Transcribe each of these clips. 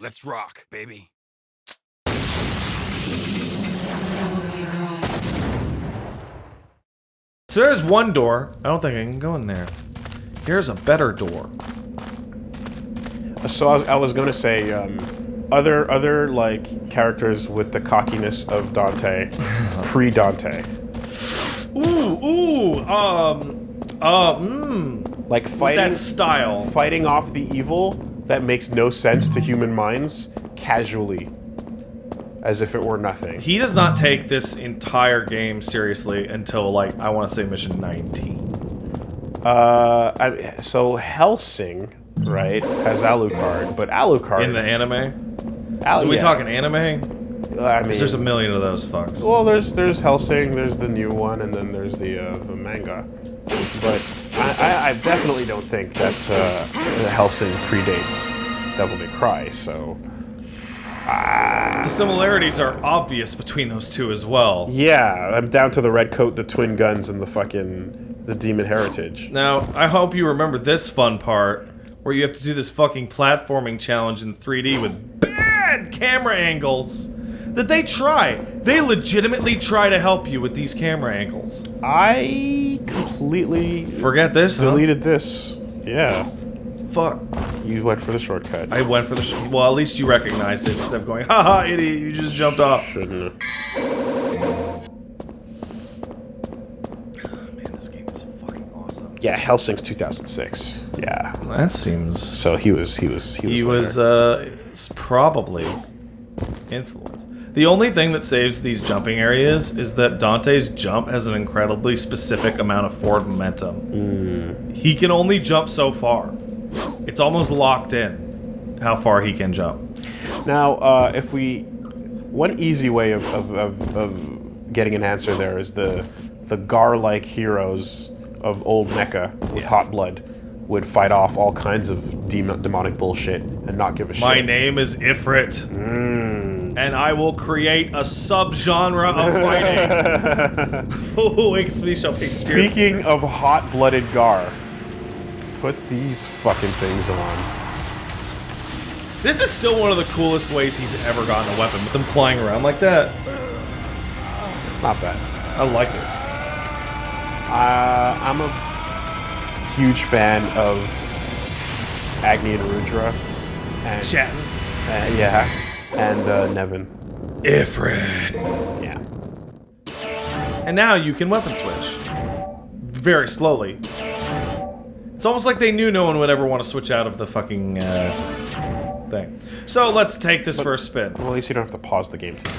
Let's rock, baby. So there's one door. I don't think I can go in there. Here's a better door. So I was, I was going to say, um, other other like characters with the cockiness of Dante, pre Dante, Ooh, ooh, um, uh, mmm. like fighting That style. fighting off the evil that makes no sense to human minds casually, as if it were nothing. He does not take this entire game seriously until, like, I want to say mission 19. Uh, I, so Hellsing, right, has Alucard, but Alucard In the anime? Al- So we yeah. talking anime? I mean, There's a million of those fucks. well, there's there's Hellsing, there's the new one, and then there's the uh, the manga. But I, I, I definitely don't think that uh, Hellsing predates Devil May Cry. So the similarities are obvious between those two as well. yeah, I'm down to the red coat, the twin guns, and the fucking the demon heritage. Now, I hope you remember this fun part where you have to do this fucking platforming challenge in 3D with bad camera angles that they try. They legitimately try to help you with these camera angles. I completely Forget this, huh? deleted this. Yeah, Fuck. you went for the shortcut. I went for the sh well, at least you recognized it instead of going, haha, idiot, you just jumped off. shouldn't. have. Man, this game is fucking awesome. Yeah, Hellsing's 2006. Yeah. That seems... So he was he was he was he was uh probably influenced. The only thing that saves these jumping areas is that Dante's jump has an incredibly specific amount of forward momentum. He can only jump so far. It's almost locked in how far he can jump. Now, uh, if we, one easy way of, of, of, of getting an answer there is the the Gar-like heroes of old Mecca with hot blood would fight off all kinds of demon, demonic bullshit and not give a My shit. My name is Ifrit, and I will create a subgenre of fighting. Wakes me shall be Speaking of hot-blooded Gar, put these fucking things on. This is still one of the coolest ways he's ever gotten a weapon, with them flying around like that. It's not bad. I like it. Uh, I'm a huge fan of Agni and Rudra. And, Chatting. Uh, yeah. And uh, Nevan. Ifrit. Yeah. And now you can weapon switch. Very slowly. It's almost like they knew no one would ever want to switch out of the fucking uh, thing. So let's take this for a spin. Well, at least you don't have to pause the game to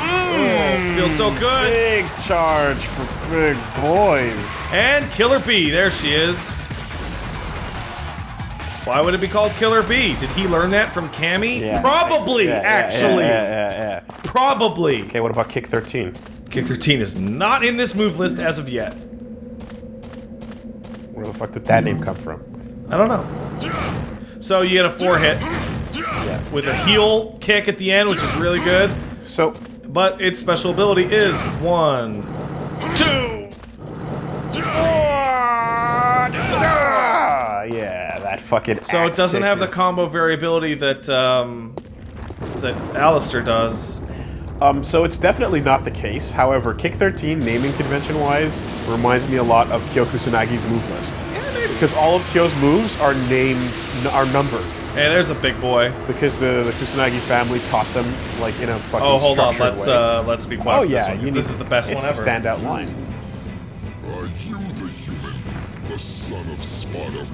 Oh, feels so good. Big charge for big boys. And Killer Bee, there she is. Why would it be called Killer Bee? Did he learn that from Cammy? Yeah. Probably, Yeah, actually. Yeah, yeah, yeah, yeah. Probably. Okay, what about kick 13? Kick 13 is not in this move list as of yet. Where the fuck did that name come from? I don't know. So you get a four hit with a heel kick at the end, which is really good. So, But its special ability is one, two. ah, yeah, that fucking. So it doesn't kick have the combo variability that um, that Alastor does. Um, so it's definitely not the case. However, Kick 13, naming convention wise, reminds me a lot of Kyo Kusanagi's move list. Because all of Kyo's moves are named, are numbered. Hey, there's a big boy. Because the, the Kusanagi family taught them, like, in a fucking Oh, hold on. Let's way. uh, let's be quiet. oh, for this yeah, one, 'cause you this is the best it's one ever. the standout line. Are you the human, the son of Sparta who challenges the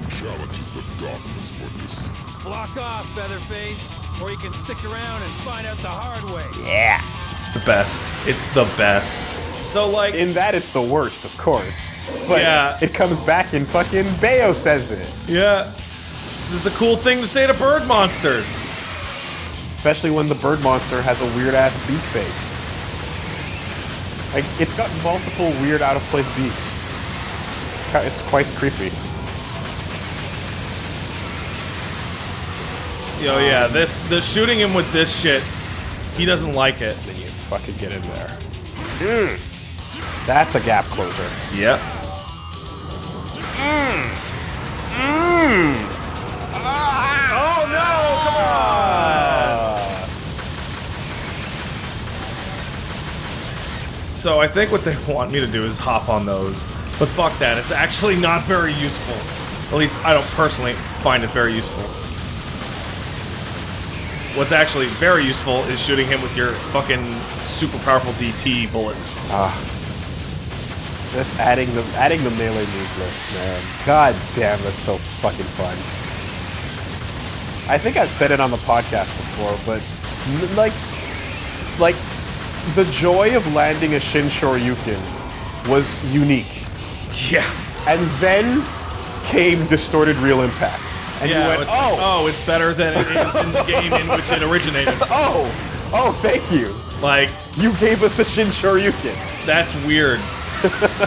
darkness? Block off, Featherface, or you can stick around and find out the hard way. Yeah. It's the best. It's the best. So like, In that, it's the worst, of course. But Yeah. it comes back and fucking Bayo says it. yeah, it's, it's a cool thing to say to bird monsters. Especially when the bird monster has a weird ass beak face. Like, it's got multiple weird out of place beaks. It's quite creepy. Yo, yeah, this the shooting him with this shit, he doesn't like it. Then you fucking get in there. Mm. That's a gap closer. Yep. Hmm. Hmm. Ah. Oh no! Come on. So I think what they want me to do is hop on those, but fuck that. It's actually not very useful. At least I don't personally find it very useful. What's actually very useful is shooting him with your fucking super powerful DT bullets. Ah. Just adding the adding the melee move list, man. God damn, that's so fucking fun. I think I've said it on the podcast before, but like, like the joy of landing a Shin Shoryuken was unique, Yeah. and then came distorted real impact, and yeah, you went, it's, oh, oh, it's better than it is in the game in which it originated. oh, oh, thank you. Like, You gave us a Shin Shoryuken. That's weird.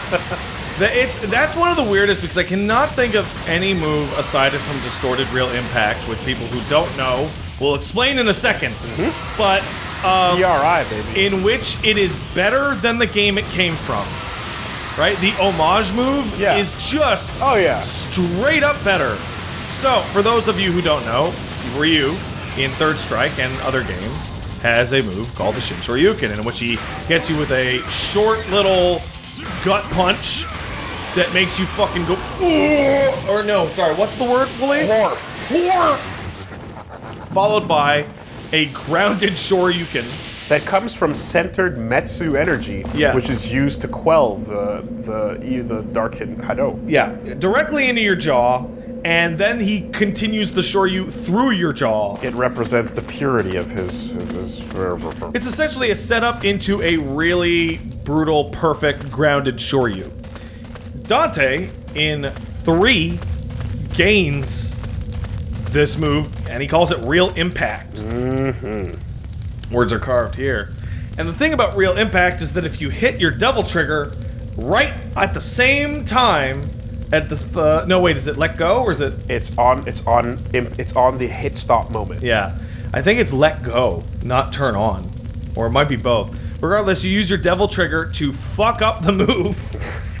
It's that's one of the weirdest because I cannot think of any move aside from distorted real impact with people who don't know. We'll explain in a 2nd Mm-hmm. but um, ERI, baby. in which it is better than the game it came from. Right? The homage move Yeah. is just Oh yeah. straight up better. So, for those of you who don't know, Ryu in Third Strike and other games has a move called the Shin Shoryuken, in which he gets you with a short little gut punch that makes you fucking go. "Ooh," Or no, sorry, what's the word, Willie? Horf. Horf. Followed by a grounded Shoryuken. that comes from centered Metsu energy, Yeah. which is used to quell the the the dark hidden Hado. Yeah, directly into your jaw, and then he continues the Shoryu through your jaw. It represents the purity of his of his. It's essentially a setup into a really brutal, perfect, grounded Shoryu. Dante, in three, gains this move, and he calls it Real Impact. Mm -hmm. Words are carved here. And the thing about Real Impact is that if you hit your double trigger right at the same time, at the uh, no wait, is it let go or is it It's on. It's on. It's on the hit stop moment. Yeah. I think it's let go, not turn on. Or it might be both. Regardless, you use your devil trigger to fuck up the move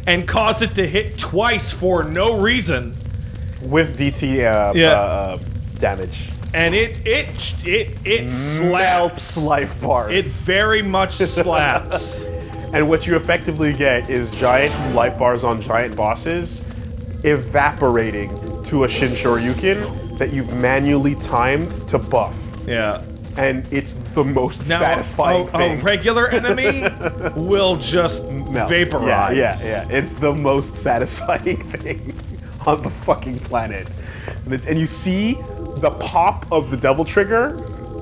and cause it to hit twice for no reason. With DT uh, Yeah. uh, uh, damage. And it it it it Melts slaps. life bars. It very much slaps. and what you effectively get is giant life bars on giant bosses evaporating to a Shin Shoryuken that you've manually timed to buff. Yeah. And it's the most Now, satisfying a, thing. a regular enemy will just Melts. vaporize. Yeah, yeah, yeah. It's the most satisfying thing on the fucking planet. And, it- and you see the pop of the devil trigger,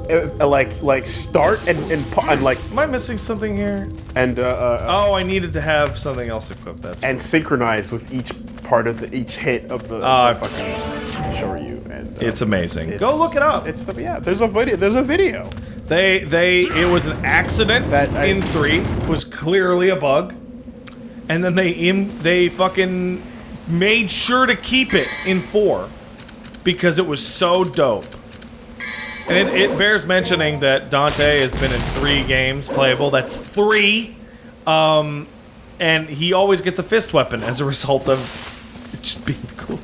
uh, uh, like like start and and, and like Am I missing something here? and uh, uh, Oh, I needed to have something else equipped. That's and synchronize with each part of the each hit of the, Oh, I the fucking Shoryu. And uh, it's amazing. it's- Go look it up. It's the yeah. There's a video. There's a video. They they it was an accident That I- in three was clearly a bug, and then they Im, they fucking made sure to keep it in four because it was so dope. And it, it bears mentioning that Dante has been in three games playable. That's three, um, and he always gets a fist weapon as a result of just being the coolest.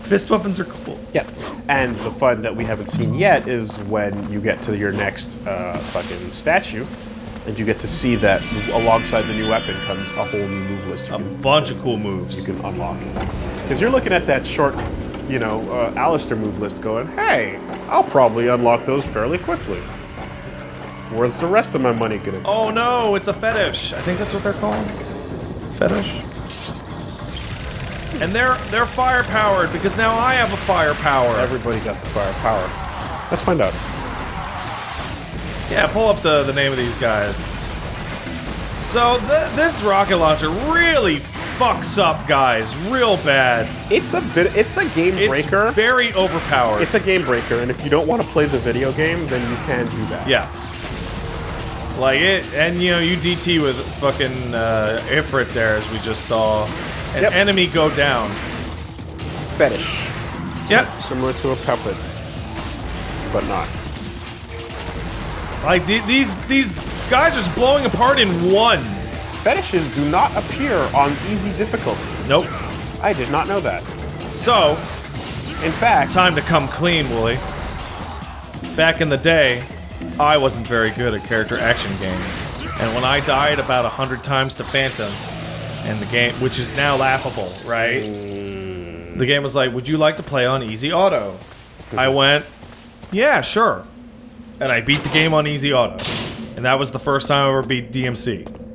Fist weapons are cool. Yeah. And the fun that we haven't seen yet is when you get to your next uh, fucking statue, and you get to see that alongside the new weapon comes a whole new move list you A can, bunch of cool moves. you can unlock. Because you're looking at that short, you know, uh, Alastor move list going, hey, I'll probably unlock those fairly quickly. Where's the rest of my money gonna go? Oh no, it's a fetish. I think that's what they're called. Fetish. And they're they're fire powered because now I have a fire power. Everybody got the firepower. Let's find out. Yeah, pull up the the name of these guys. So th this rocket launcher really fucks up guys real bad. It's a bit. It's a game It's breaker. very overpowered. It's a game breaker, and if you don't want to play the video game, then you can do that. yeah. Like it, and you know, you DT with fucking uh, Ifrit there, as we just saw. An Yep. enemy go down. Fetish. Yep. Similar to a puppet, but not. Like the- these these guys are just blowing apart in one. Fetishes do not appear on easy difficulty. Nope. I did not know that. So, In fact, time to come clean, Wooly. Back in the day, I wasn't very good at character action games. And when I died about a hundred times to Phantom, and the game, which is now laughable, right? Mm. The game was like, "Would you like to play on easy auto?" I went, "Yeah, sure," and I beat the game on easy auto, and that was the first time I ever beat DMC.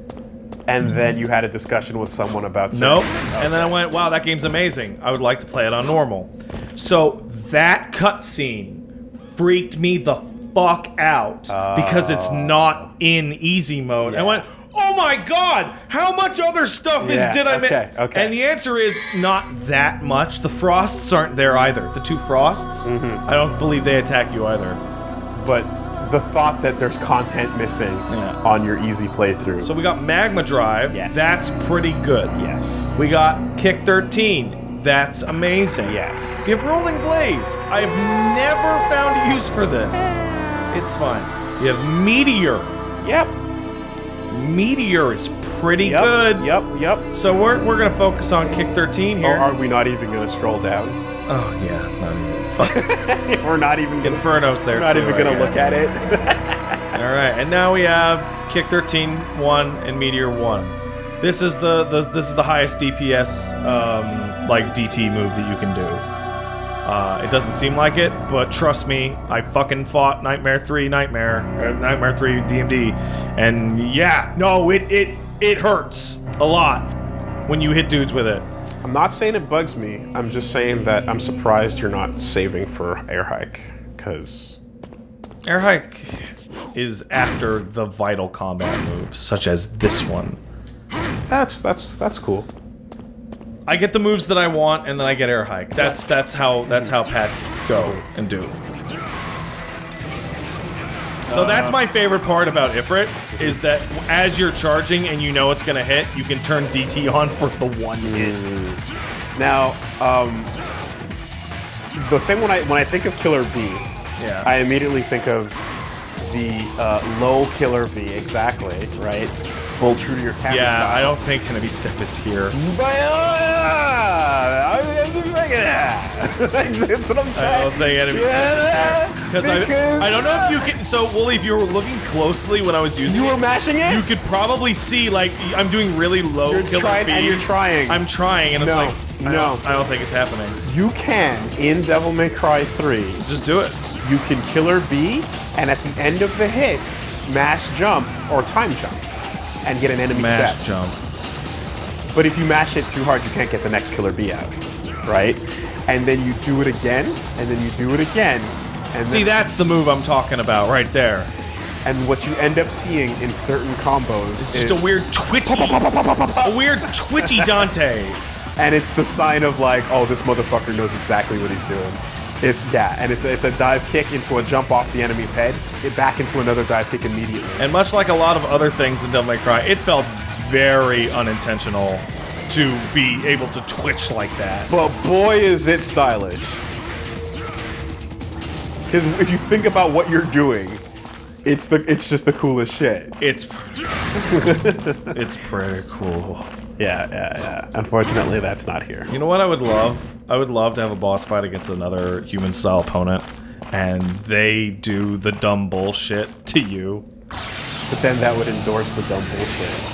And then you had a discussion with someone about Nope. saying- And then I went, wow, that game's amazing. I would like to play it on normal. So that cutscene freaked me the fuck out because it's not in easy mode. I went, oh my god, how much other stuff is Yeah, did I miss? okay, okay. And the answer is not that much. The frosts aren't there either. The two frosts, Mm-hmm. I don't believe they attack you either. but the thought that there's content missing Yeah. on your easy playthrough. So we got Magma Drive. Yes. That's pretty good. yes. We got Kick 13. That's amazing. Yes. We have Rolling Blaze. I have never found a use for this. It's fine. You have Meteor. Yep. Meteor is pretty Yep. good. Yep. Yep. So we're, we're gonna focus on Kick 13 Or here. are we not even going to scroll down? oh yeah, not even. We're not even gonna, Inferno's there We're not too, even going to look at it. All right, and now we have Kick 13 1 and Meteor 1. This is the, the this is the highest DPS um, like DT move that you can do. Uh, it doesn't seem like it, but trust me, I fucking fought Nightmare 3 Nightmare, uh, Nightmare 3 DMD, and yeah, no, it it it hurts a lot when you hit dudes with it. I'm not saying it bugs me. I'm just saying that I'm surprised you're not saving for air hike because Air hike is after the vital combat moves, such as this one. that's that's that's cool. I get the moves that I want, and then I get air hike. That's that's how that's how Pat go and do. So that's my favorite part about Ifrit is that as you're charging and you know it's gonna hit, you can turn DT on for the one hit. Now, um, the thing when I when I think of Killer Bee, Yeah. I immediately think of the uh, low Killer Bee. Exactly, right? Full true to your camera yeah, style. I don't think Hanabi Step is here. That's what I'm I don't think Hanabi Step is here. Because I, I don't know if you can. So, Wooly, if you were looking closely when I was using You it, were mashing it. you could probably see like I'm doing really low You're killer trying- and you're trying. I'm trying, and No, it's like I no. don't, I don't think it's happening. You can in Devil May Cry 3. Just do it. You can Killer Bee, and at the end of the hit, mass jump or time jump, and get an enemy Mash step. jump. But if you mash it too hard, you can't get the next Killer Bee out, right? And then you do it again, and then you do it again, and See, that's the move I'm talking about right there. and what you end up seeing in certain combos It's just a weird twitchy, a weird twitchy Dante. and it's the sign of like, oh, this motherfucker knows exactly what he's doing. It's yeah, and it's a, it's a dive kick into a jump off the enemy's head, get back into another dive kick immediately. And much like a lot of other things in Devil May Cry, it felt very unintentional to be able to twitch like that. But boy, is it stylish. Because if you think about what you're doing, it's the it's just the coolest shit. It's it's pretty cool. Yeah, yeah, yeah. Unfortunately, that's not here. You know what I would love? I would love to have a boss fight against another human style opponent, and they do the dumb bullshit to you. But then that would endorse the dumb bullshit.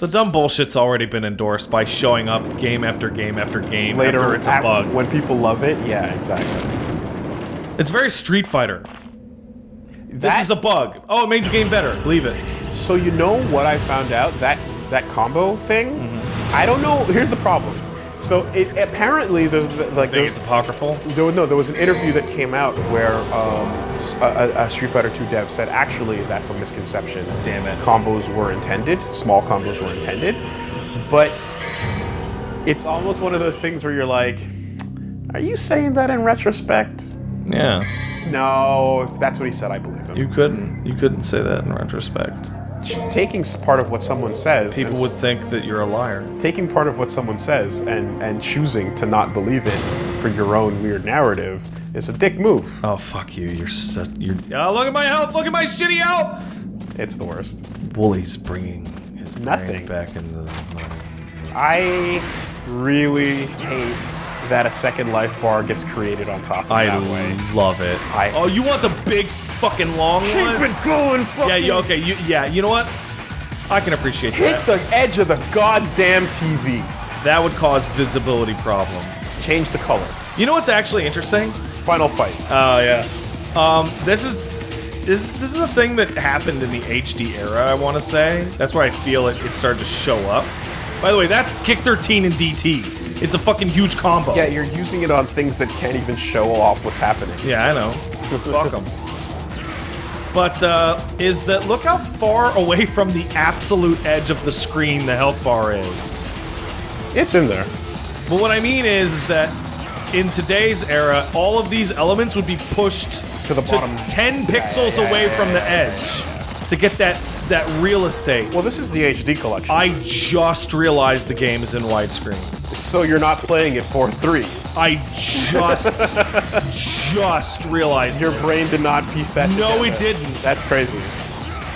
The dumb bullshit's already been endorsed by showing up game after game after game Later, after it's a bug. when people love it, yeah, exactly. It's very Street Fighter. This is a bug. Oh, it made the game better. Leave it. So you know what I found out that that combo thing. Mm-hmm. I don't know. Here's the problem. So it apparently there's like I think it's apocryphal. There, was- no, there was an interview that came out where um, a- a Street Fighter 2 dev said actually that's a misconception. Damn it. Combos were intended, small combos were intended, but it's almost one of those things where you're like, are you saying that in retrospect? Yeah. No, if that's what he said, I believe him. You couldn't. You couldn't say that in retrospect. Taking part of what someone says, People and would think that you're a liar. taking part of what someone says and and choosing to not believe it for your own weird narrative is a dick move. Oh fuck you! You're such. You're. Oh, look at my health! Look at my shitty health! It's the worst. Wooly's bringing his brain Nothing. back into the. I really hate that a second life bar gets created on top of I that way. love it. I- oh, you want the big fucking long one? Keep it going, Yeah, you, okay, you, yeah. You know what? I can appreciate Hit that. the edge of the goddamn TV. That would cause visibility problems. Change the color. You know what's actually interesting? Final fight. Oh yeah. Um, this is this this is a thing that happened in the HD era. I want to say that's where I feel it, it started to show up. By the way, that's Kick 13 and DT. It's a fucking huge combo. yeah, you're using it on things that can't even show off what's happening. Yeah, I know. Fuck them. But uh, is that look how far away from the absolute edge of the screen the health bar is. It's in there. But what I mean is, is that in today's era, all of these elements would be pushed To the bottom. 10 pixels yeah, away yeah, from the yeah, edge to get that that real estate. Well, this is the HD collection. I just realized the game is in widescreen. so you're not playing it for three. I just just realized. Your it. brain did not piece that. No, together. it didn't. That's crazy.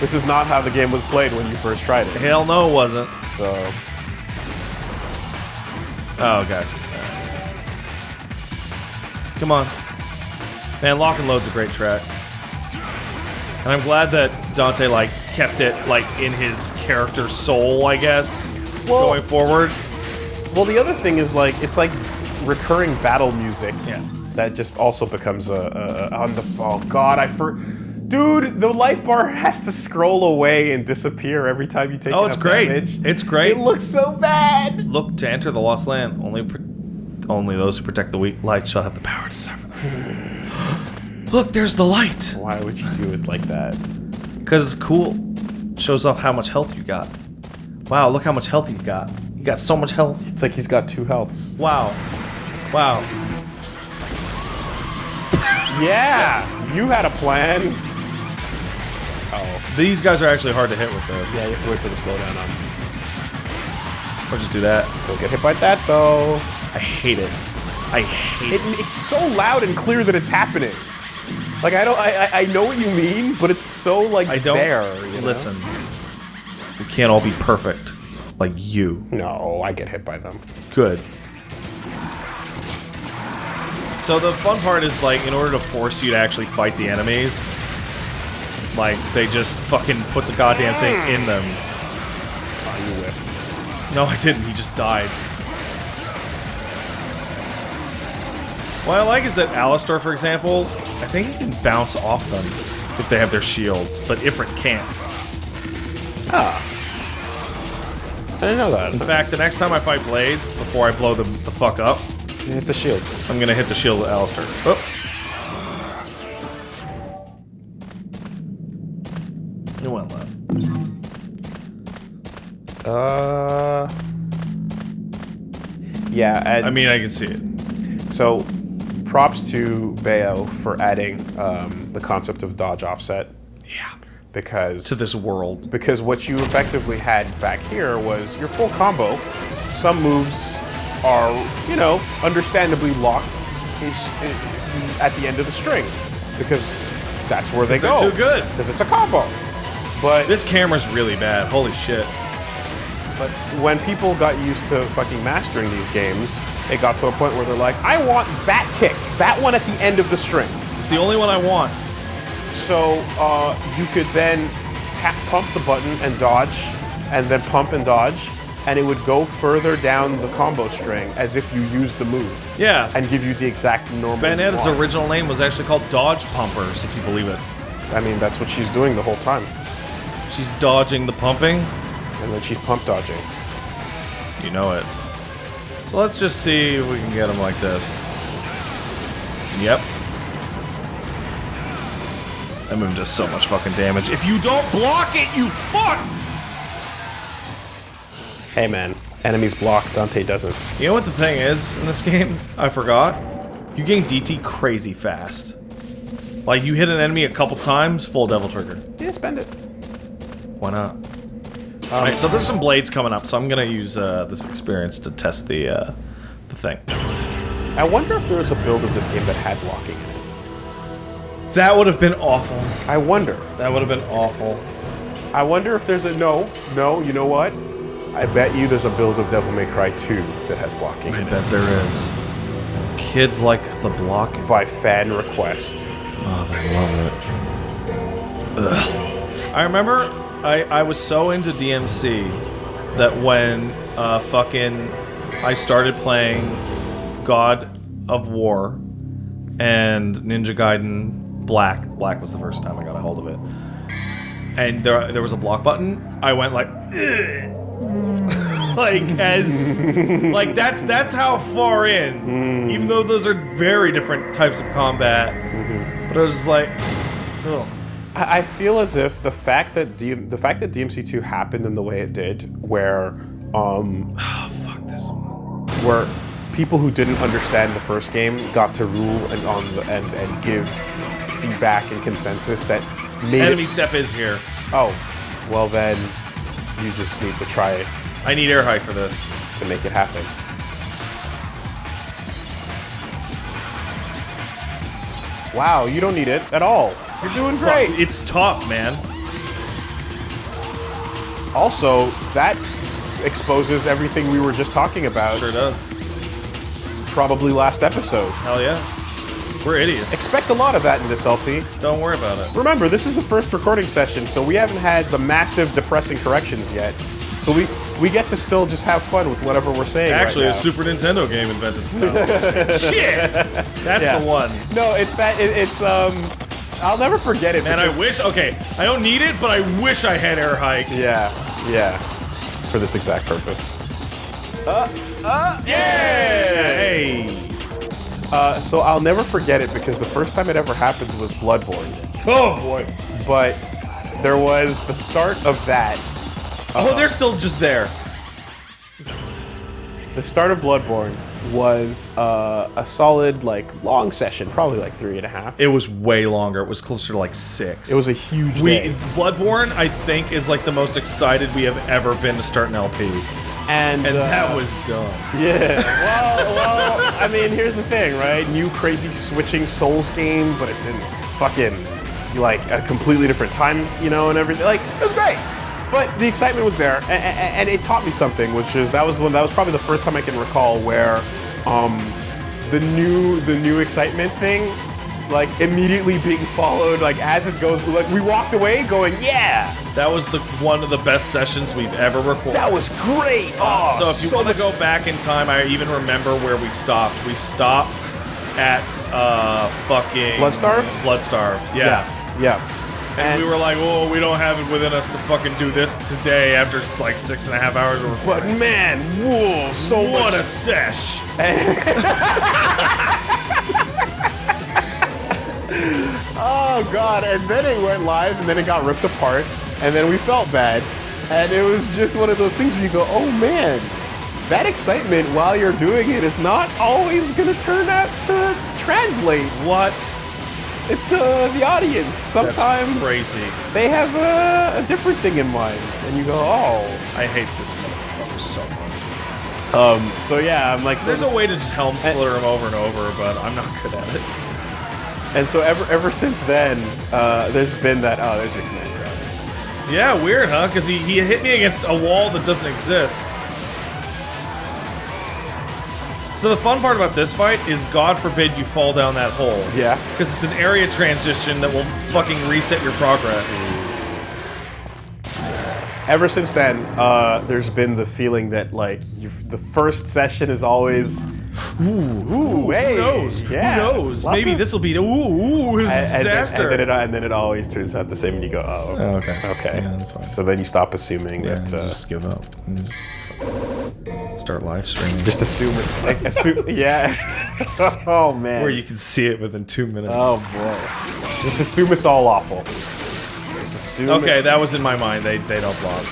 This is not how the game was played when you first tried it. Hell no, it wasn't. So Oh god. Come on. Man, Lock and Load's a great track. And I'm glad that Dante like kept it like in his character soul, I guess. Well- going forward. Well, the other thing is like it's like recurring battle music. Yeah. That just also becomes a, a on the oh god I for dude the life bar has to scroll away and disappear every time you take. Oh, it's great. Damage. It's great. It looks so bad. Look to enter the lost land. Only only those who protect the weak light shall have the power to suffer them. Look, there's the light. Why would you do it like that? Because it's cool. Shows off how much health you got. Wow, look how much health you got. You got so much health. It's like he's got two healths. Wow. Wow. Yeah, you had a plan. Oh, These guys are actually hard to hit with this. yeah, you have to wait for the slowdown on. Or just do that. Don't get hit by that though. I hate it. I hate It, it. it's so loud and clear that it's happening. Like I don't, I, I- I know what you mean, but it's so like I don't there. you know? listen. We can't all be perfect. Like you. No, I get hit by them. Good. So the fun part is like in order to force you to actually fight the enemies, like they just fucking put the goddamn thing in them. Oh, you whiffed. No, I didn't. He just died. What I like is that Alastor, for example, I think he can bounce off them if they have their shields, but Ifrit can't. Ah. I didn't know that. In fact, the next time I fight Blades, before I blow them the fuck up, You hit the shield. I'm gonna hit the shield with Alastor. Oh. No one left. Uh. Yeah, I mean, I can see it. so props to Bayo for adding um, the concept of dodge offset Yeah. because To this world. because what you effectively had back here was your full combo. Some moves are, you know, understandably locked at the end of the string because that's where they go. too good. because it's a combo. But This camera's really bad. Holy shit. But when people got used to fucking mastering these games, it got to a point where they're like, I want that kick, that one at the end of the string. It's the only one I want. So uh, you could then tap, pump the button and dodge, and then pump and dodge, and it would go further down the combo string as if you used the move, Yeah. and give you the exact normal. Bayonetta's one. original name was actually called Dodge Pumpers, if you believe it. I mean, that's what she's doing the whole time, She's dodging the pumping. And then she's pump dodging. You know it. So let's just see if we can get him like this. Yep. That move does so much fucking damage. If you don't block it, you fuck! Hey man, enemies block, Dante doesn't. You know what the thing is in this game? I forgot. You gain DT crazy fast. Like, you hit an enemy a couple times, full Devil Trigger. Yeah, spend it. Why not? Alright, so there's some blades coming up, so I'm gonna use uh, this experience to test the, uh, the thing. I wonder if there was a build of this game that had blocking in it. That would have been awful. I wonder. That would have been awful. I wonder if there's a no, no. You know what? I bet you there's a build of Devil May Cry 2 that has blocking I in it bet there is. Kids like the blocking. by fan request. Oh, they love it. Ugh. I remember I, I was so into DMC that when uh, fucking I started playing God of War and Ninja Gaiden Black. Black was the first time I got a hold of it. And there, there was a block button. I went like, like as, like that's that's how far in. Even though those are very different types of combat, but I was just like, ugh. I I feel as if the fact that DM, the fact that DMC2 happened in the way it did, where um, Fuck this one. where people who didn't understand the first game got to rule and on the, and and give feedback and consensus that made Enemy it, step is here. oh well then you just need to try it. I need air high for this. to make it happen. Wow, you don't need it at all. You're doing great. It's tough, man. Also, that exposes everything we were just talking about. Sure does. Probably last episode. Hell yeah. We're idiots. Expect a lot of that in this LP. Don't worry about it. Remember, this is the first recording session, so we haven't had the massive depressing corrections yet. So we we get to still just have fun with whatever we're saying. right Actually, now. a Super Nintendo game invented stuff. Shit! That's Yeah. the one. No, it's that. It, it's um. I'll never forget it. Man, I wish. Okay, I don't need it, but I wish I had air hike. Yeah, yeah. For this exact purpose. Uh, uh, yeah! Hey! Uh, so I'll never forget it because the first time it ever happened was Bloodborne. Oh boy. But there was the start of that. Oh, they're still just there. The start of Bloodborne was uh, a solid, like, long session, probably like three and a half. It was way longer. It was closer to like six. It was a huge We day. Bloodborne, I think, is like the most excited we have ever been to start an LP, and and uh, that was dumb. Yeah. Well, well, I mean, here's the thing, right? New crazy switching Souls game, but it's in fucking like a completely different times, you know, and everything. Like it was great. But the excitement was there, and, and it taught me something, which is that was when that was probably the first time I can recall where um, the new the new excitement thing, like immediately being followed, like as it goes, like we walked away going, yeah, That was the one of the best sessions we've ever recorded. that was great. Oh, so if you want to go back in time, I even remember where we stopped. We stopped at uh fucking Bloodstarved? Bloodstarved. Yeah. yeah, yeah. And, we were like, "Oh, we don't have it within us to fucking do this today." After just like six and a half hours of But man, whoa, so what much a sesh! Oh god, and then it went live and then it got ripped apart and then we felt bad. And it was just one of those things where you go, oh man, that excitement while you're doing it is not always gonna turn out to translate What? To the audience. That's Sometimes crazy. they have a, a different thing in mind. And you go, oh. I hate this motherfucker so much. Um, so yeah, I'm like, so There's a way to just helm splitter him over and over, but I'm not good at it. and so ever ever since then, uh, there's been that, oh, there's your command grab. Yeah, weird, huh? Because he, he hit me against a wall that doesn't exist. So the fun part about this fight is, God forbid you fall down that hole. Yeah. Because it's an area transition that will fucking reset your progress. ever since then, uh, there's been the feeling that like you've, the first session is always, ooh, ooh hey, Who knows? yeah, Who knows? lots Maybe of- this will be ooh ooh and, and then, disaster. and, then it, and then it always turns out the same, and you go, oh, Oh, okay. okay. Yeah, that's fine. So then you stop assuming yeah, that. Uh, just give up. And Just fucking start live streaming. just assume it's like assume, yeah. oh man. where you can see it within two minutes. Oh boy. Just assume it's all awful. Just assume. Okay, that was in my mind. They they don't block.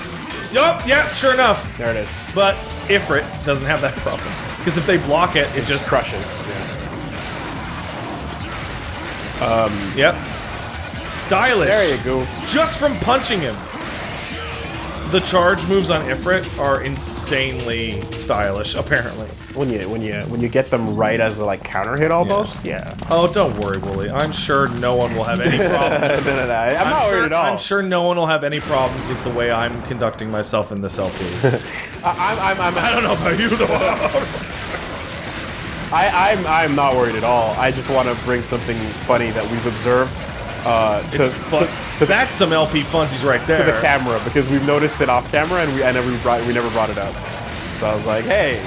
Yup, yeah, sure enough. there it is. But Ifrit doesn't have that problem. Because if they block it, it just Crushes. Yeah. Um, yep. Stylish. There you go. Just from punching him. The charge moves on Ifrit are insanely stylish, apparently. When you when you when you get them right as a like counter hit almost. Yeah. Oh, don't worry, Wooly. I'm sure no one will have any problems. no, no, no. I'm, not sure, worried at all. I'm sure no one will have any problems with the way I'm conducting myself in this LP. I, I'm, I'm, I'm, I don't know about you, though. I, I'm, I'm not worried at all. I just want to bring something funny that we've observed uh, to, It's fu- to, to, the, that's some LP funsies right there. to the camera because we've noticed it off camera and we I never brought we never brought it up. So I was like, hey,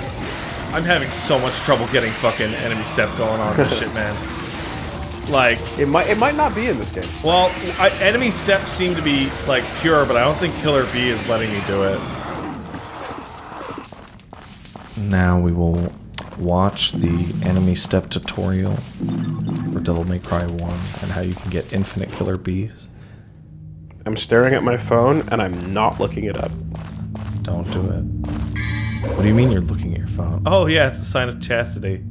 I'm having so much trouble getting fucking enemy step going on this shit, man. Like, it might it might not be in this game. well, I, enemy step seem to be like pure, but I don't think Killer Bee is letting me do it. Now we will watch the enemy step tutorial for Devil May Cry 1 and how you can get infinite Killer Bees. I'm staring at my phone and I'm not looking it up. Don't do it. What do you mean you're looking at your phone? Oh yeah, it's a sign of chastity.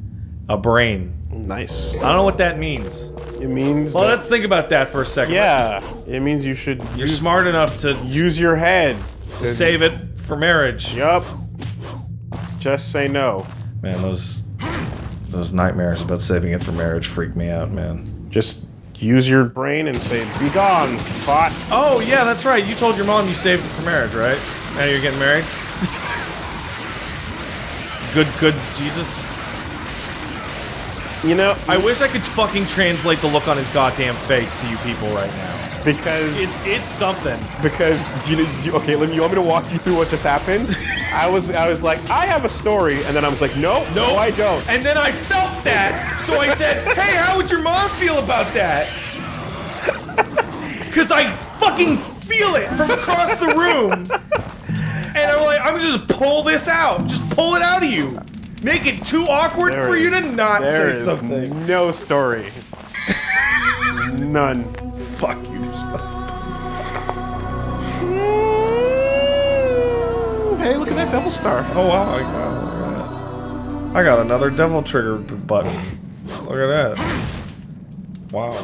A brain. Nice. I don't know what that means. It means Well, that- let's think about that for a second. yeah. It means you should You're use, smart enough to use your head to save it for marriage. Yup. Just say no. Man, those those nightmares about saving it for marriage freak me out, man. Just use your brain and say, "Be gone, thought." Oh yeah, that's right. You told your mom you saved it for marriage, right? Now you're getting married. good, good, Jesus. You know, I wish I could fucking translate the look on his goddamn face to you people right now. Because It's it's something. because do you, do you- okay, let me. You want me to walk you through what just happened? I was I was like, I have a story, and then I was like, no, no, I don't. And then I felt that, so I said, "Hey, how would your mom feel about that?" Because I fucking feel it from across the room, and I'm like, "I'm gonna just pull this out, just pull it out of you, make it too awkward There for you to not say is something." No story. None. Fuck you, Hey, look at that double star. Oh wow, I got, look at that. I got another devil trigger button. Look at that. Wow.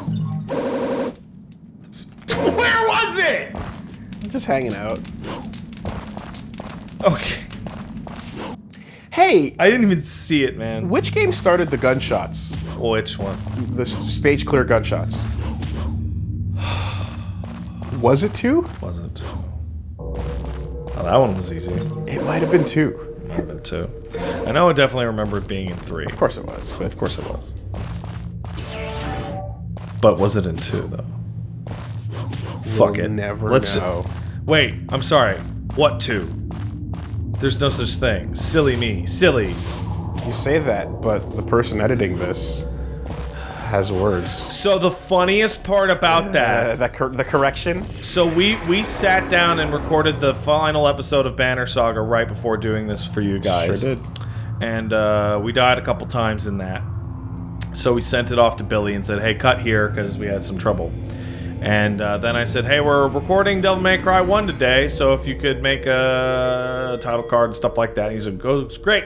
Where was it? Just hanging out. Okay. Hey, I didn't even see it, man. which game started the gunshots? Which one? The stage clear gunshots. Was it two? Was it? Oh, that one was easy. It might have been two. Might have been two. I know I definitely remember it being in three. Of course it was, but Of course it was. But was it in two, though? Fuck We'll it. never Let's know. Wait, I'm sorry. What two? There's no such thing. Silly me. Silly. you say that, but the person editing this has words. So the funniest part about Uh, that that cor- the correction. So we we sat down and recorded the final episode of Banner Saga right before doing this for you guys. Sure did. And uh, we died a couple times in that. So we sent it off to Billy and said, "Hey, cut here because we had some trouble." And uh, then I said, "Hey, we're recording Devil May Cry one today, so if you could make a title card and stuff like that." And he said, "Goes great."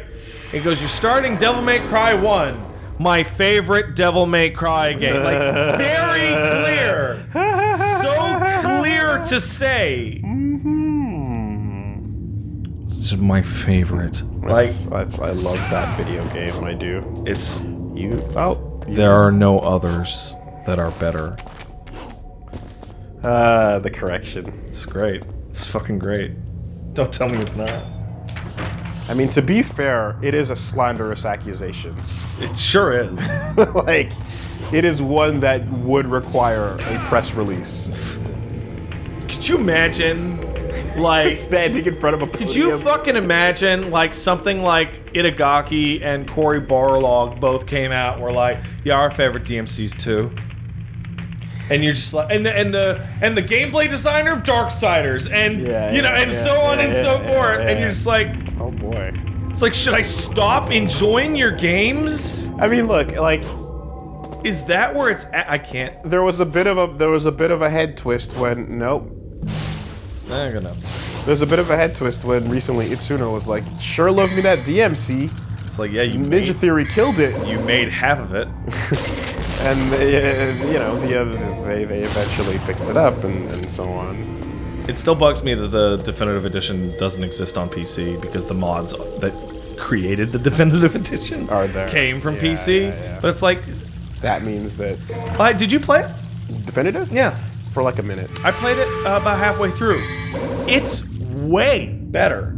He goes, "You're starting Devil May Cry one." My favorite Devil May Cry game. Like, very clear. So clear to say. This is my favorite. Like, That's, that's, I love that video game. I do. it's. You oh There are no others that are better. uh the correction. It's great. It's fucking great. Don't tell me it's not. I mean, to be fair, it is a slanderous accusation. It sure is. like, it is one that would require a press release. Could you imagine, like, Standing in front of a could you fucking imagine, like, something like Itagaki and Cory Barlog both came out and were like, yeah, our favorite DMC's too. And you're just like, and the and the and the gameplay designer of Darksiders, and Yeah, you know, and yeah, so on yeah, and so forth, and you're just like, boy. it's like, should I stop enjoying your games? I mean, look, like Is that where it's at? I can't. there was a bit of a there was a bit of a head twist when nope. I'm gonna. There's a bit of a head twist when recently Itsuno was like, "Sure love me that DMC." It's like, yeah, you Ninja made, Theory killed it, you made half of it. and uh, you know the other, they they eventually fixed it up and, and so on. It still bugs me that the definitive edition doesn't exist on PC because the mods that created the definitive edition Are there. came from Yeah, PC. yeah, yeah. But it's like, That means that uh, did you play it? definitive. Yeah, For like a minute. I played it uh, about halfway through. It's way better.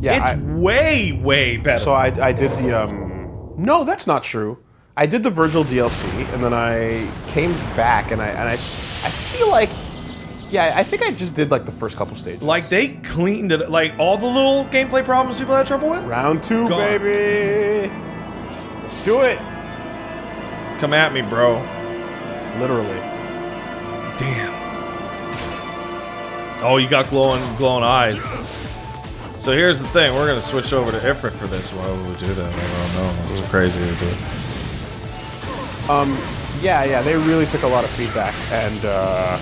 Yeah. it's I- way way better. so I I did the um. No, that's not true. I did the Virgil DLC, and then I came back and I and I I feel like, yeah, I think I just did like the first couple stages. Like they cleaned it. Like all the little gameplay problems people had trouble with. round two, Gone. baby. Let's do it. Come at me, bro. Literally. Damn. Oh, you got glowing, glowing eyes. So here's the thing: we're gonna switch over to Ifrit for this. Why would we do that? I don't know. This is crazy to do. Um, yeah, yeah, they really took a lot of feedback, and uh,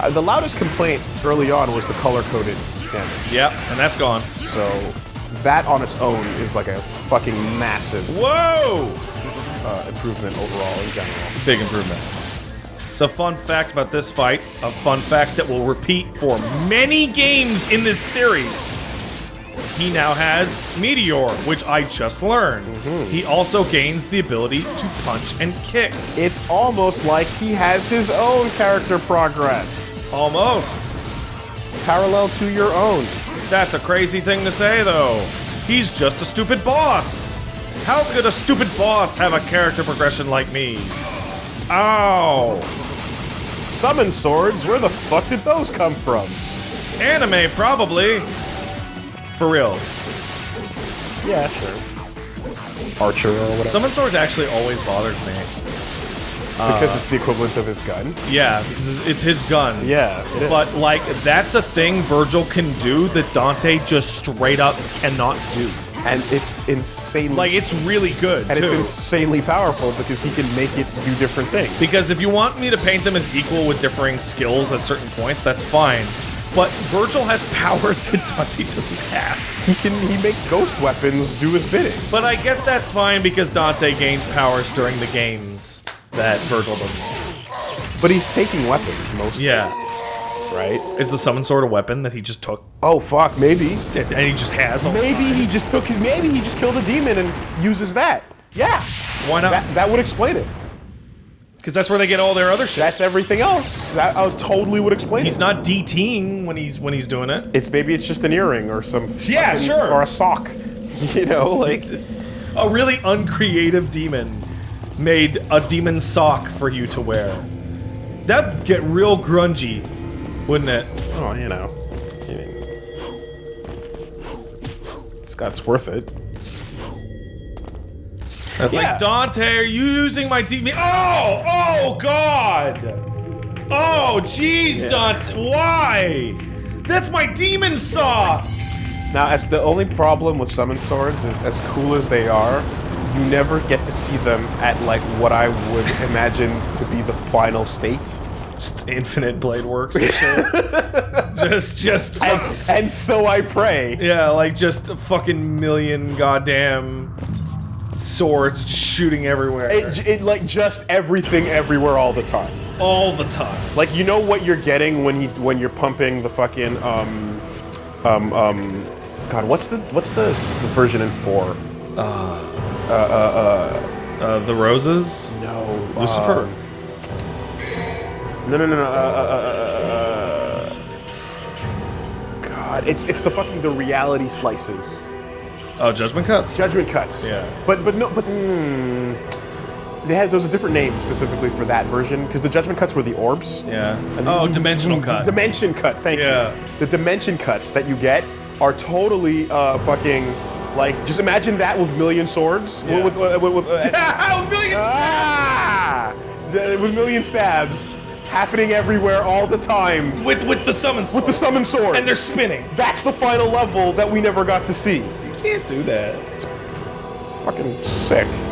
uh, the loudest complaint early on was the color-coded damage. Yep, and that's gone. So that on its own is like a fucking massive Whoa! uh, improvement overall in general. Big improvement. So, a fun fact about this fight, a fun fact that will repeat for many games in this series. He now has Meteor, which I just learned. Mm-hmm. He also gains the ability to punch and kick. It's almost like he has his own character progress, Almost. parallel to your own. That's a crazy thing to say, though. He's just a stupid boss. How could a stupid boss have a character progression like me? Ow. Summon swords, where the fuck did those come from? Anime, probably. For real. Yeah, sure. Archer or whatever. Summon swords actually always bothered me. because uh, it's the equivalent of his gun. Yeah, because it's his gun. Yeah, it is. But, like, that's a thing Vergil can do that Dante just straight up cannot do. and it's insanely Like, it's really good, and it's insanely powerful because he can make it do different things. Because if you want me to paint them as equal with differing skills at certain points, that's fine. But Vergil has powers that Dante doesn't have. He can he makes ghost weapons do his bidding. But I guess that's fine because Dante gains powers during the games that Vergil doesn't. But he's taking weapons mostly. Yeah. Right? Is the summon sword a weapon that he just took Oh fuck, maybe. and he just has? all- Maybe he just took his maybe he just killed a demon and uses that. Yeah. Why not? That that would explain it. Because that's where they get all their other shit. That's everything else. That I totally would explain He's it. not DTing when he's when he's doing it. It's maybe it's just an earring or some Yeah, fucking- sure. or a sock. You know, like A really uncreative demon made a demon sock for you to wear. That'd get real grungy, wouldn't it? oh, you know. It's got it's worth it. That's Yeah. like Dante, are you using my demon? Oh, oh God! Oh, jeez, Dante, why? That's my demon saw. Now, as the only problem with summon swords is, as cool as they are, you never get to see them at like what I would imagine to be the final state. Just infinite blade works and shit. just, just, And, and so I pray. yeah, like just a fucking million goddamn swords shooting everywhere, It, it like just everything everywhere all the time. all the time. Like you know what you're getting when you when you're pumping the fucking um um um God, what's the what's the, the version in four? Uh, uh, uh, uh, uh the roses, No, Lucifer. No, no, no, no. Uh, uh, uh, uh, uh, God, it's it's the fucking the reality slices, oh, judgment cuts. judgment cuts. Yeah. But but no, but mm, they had a different name specifically for that version because the judgment cuts were the orbs. yeah. And Oh, the- dimensional the cut. Dimension cut. Thank Yeah. you. The dimension cuts that you get are totally uh, fucking like just imagine that with million swords Yeah. with with, with, with uh, Ow, millions. ah, with million stabs happening everywhere all the time. with with the summon sword. with the summon swords. and they're spinning. That's the final level that we never got to see. Can't do that. It's Fucking sick.